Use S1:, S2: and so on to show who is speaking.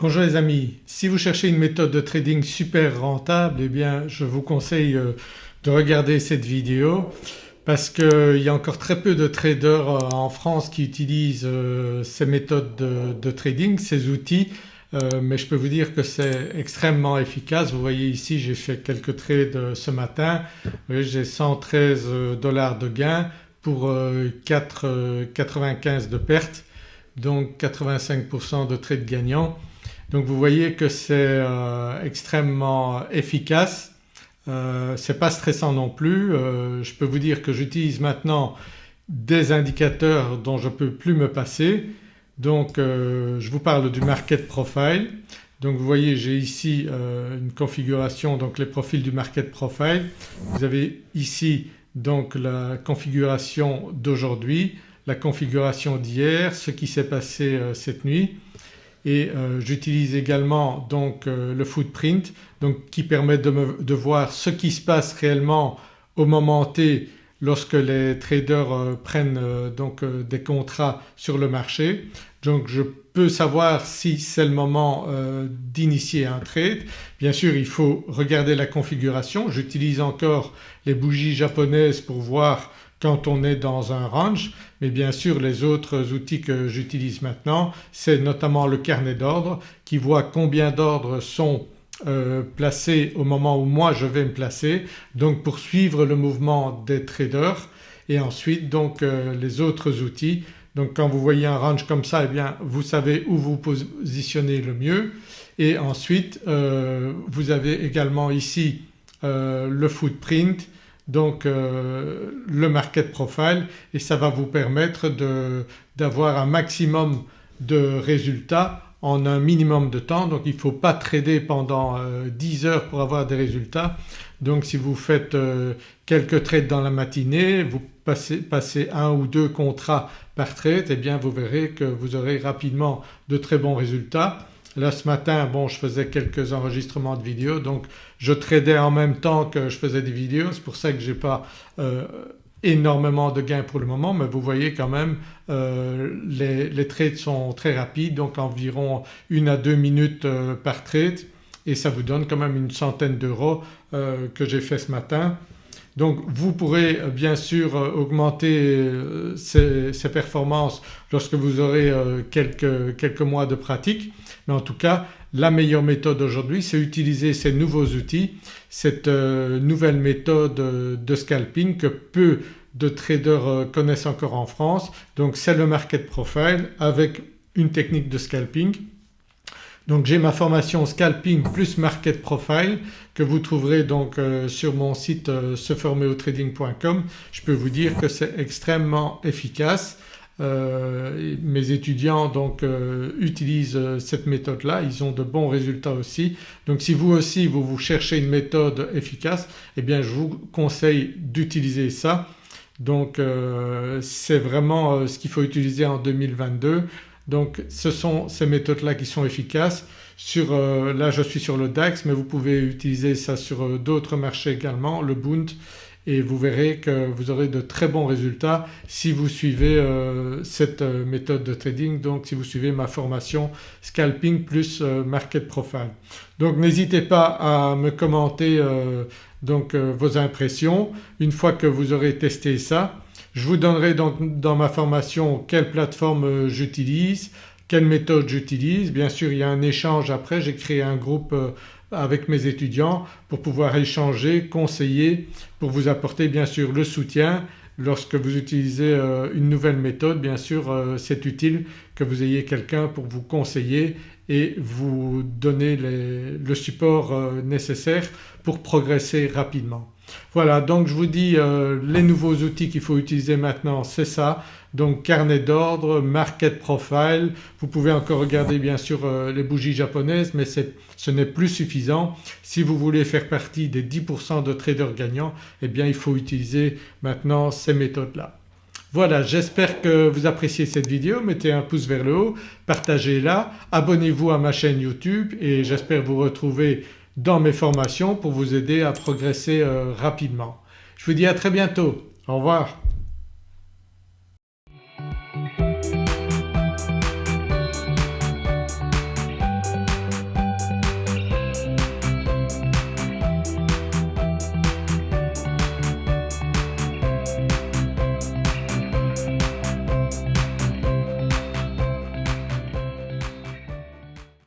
S1: Bonjour les amis, si vous cherchez une méthode de trading super rentable eh bien je vous conseille euh, de regarder cette vidéo parce qu'il y a encore très peu de traders euh, en France qui utilisent euh, ces méthodes de, trading, ces outils. Mais je peux vous dire que c'est extrêmement efficace. Vous voyez ici j'ai fait quelques trades ce matin, j'ai 113 dollars de gain pour 4,95 de perte donc 85% de trades gagnants donc vous voyez que c'est euh, extrêmement efficace, euh, c'est pas stressant non plus. Euh, je peux vous dire que j'utilise maintenant des indicateurs dont je ne peux plus me passer. Donc je vous parle du market profile. Donc vous voyez j'ai ici une configuration donc les profils du market profile. Vous avez ici donc la configuration d'aujourd'hui, la configuration d'hier, ce qui s'est passé cette nuit et euh, j'utilise également donc euh, le footprint donc qui permet de, voir ce qui se passe réellement au moment T lorsque les traders euh, prennent donc des contrats sur le marché. Donc je peux savoir si c'est le moment d'initier un trade. Bien sûr il faut regarder la configuration, j'utilise encore les bougies japonaises pour voir quand on est dans un range mais bien sûr les autres outils que j'utilise maintenant c'est notamment le carnet d'ordre qui voit combien d'ordres sont euh, placés au moment où moi je vais me placer. Donc pour suivre le mouvement des traders. Et ensuite donc euh, les autres outils. Donc quand vous voyez un range comme ça eh bien vous savez où vous positionnez le mieux. Et ensuite euh, vous avez également ici le footprint donc euh, le market profile et ça va vous permettre d'avoir un maximum de résultats en un minimum de temps donc il ne faut pas trader pendant 10 euh, heures pour avoir des résultats. Donc si vous faites euh, quelques trades dans la matinée, vous passez, passez, un ou deux contrats par trade et eh bien vous verrez que vous aurez rapidement de très bons résultats. Là ce matin bon je faisais quelques enregistrements de vidéos donc je tradais en même temps que je faisais des vidéos c'est pour ça que j'ai pas euh, énormément de gains pour le moment mais vous voyez quand même euh, les, trades sont très rapides donc environ une à deux minutes euh, par trade et ça vous donne quand même une centaine d'euros que j'ai fait ce matin. Donc vous pourrez bien sûr augmenter ces, performances lorsque vous aurez quelques, quelques mois de pratique mais en tout cas la meilleure méthode aujourd'hui c'est utiliser ces nouveaux outils, cette euh, nouvelle méthode euh, de scalping que peu de traders euh, connaissent encore en France. Donc c'est le market profile avec une technique de scalping. Donc j'ai ma formation scalping plus market profile que vous trouverez donc sur mon site seformerotrading.com. Je peux vous dire que c'est extrêmement efficace euh, mes étudiants donc euh, utilisent euh, cette méthode-là, ils ont de bons résultats aussi. Donc si vous aussi vous, vous cherchez une méthode efficace eh bien je vous conseille d'utiliser ça. Donc c'est vraiment ce qu'il faut utiliser en 2022. Donc ce sont ces méthodes-là qui sont efficaces. Sur, là je suis sur le DAX mais vous pouvez utiliser ça sur d'autres marchés également, le Bund et vous verrez que vous aurez de très bons résultats si vous suivez euh, cette euh, méthode de trading donc si vous suivez ma formation scalping plus euh, market profile. Donc n'hésitez pas à me commenter vos impressions une fois que vous aurez testé ça. Je vous donnerai donc dans ma formation quelle plateforme j'utilise, quelle méthode j'utilise. Bien sûr il y a un échange après, j'ai créé un groupe avec mes étudiants pour pouvoir échanger, conseiller, pour vous apporter bien sûr le soutien. Lorsque vous utilisez euh, une nouvelle méthode bien sûr euh, c'est utile que vous ayez quelqu'un pour vous conseiller et vous donner le support euh, nécessaire pour progresser rapidement. Voilà donc je vous dis les nouveaux outils qu'il faut utiliser maintenant c'est ça donc carnet d'ordre, market profile, vous pouvez encore regarder bien sûr euh, les bougies japonaises mais ce n'est plus suffisant. Si vous voulez faire partie des 10% de traders gagnants eh bien il faut utiliser maintenant ces méthodes-là. Voilà j'espère que vous appréciez cette vidéo, mettez un pouce vers le haut, partagez-la, abonnez-vous à ma chaîne YouTube et j'espère vous retrouver dans mes formations pour vous aider à progresser euh, rapidement. Je vous dis à très bientôt, au revoir.